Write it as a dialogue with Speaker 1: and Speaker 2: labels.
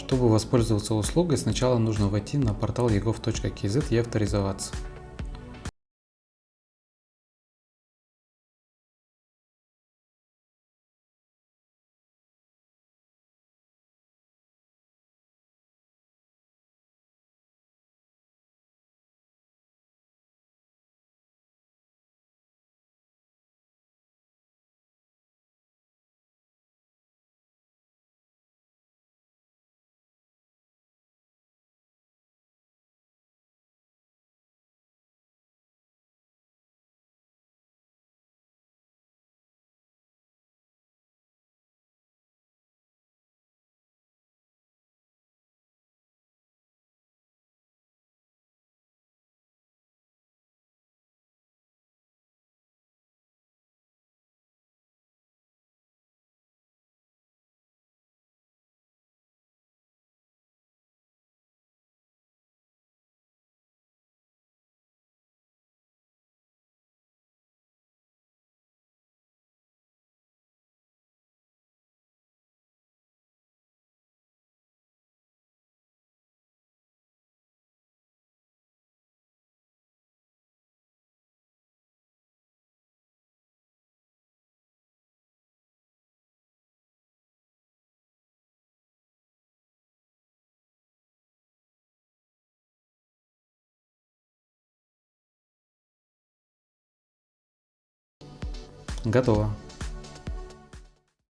Speaker 1: Чтобы воспользоваться услугой, сначала нужно войти на портал egov.kz и авторизоваться. Готово.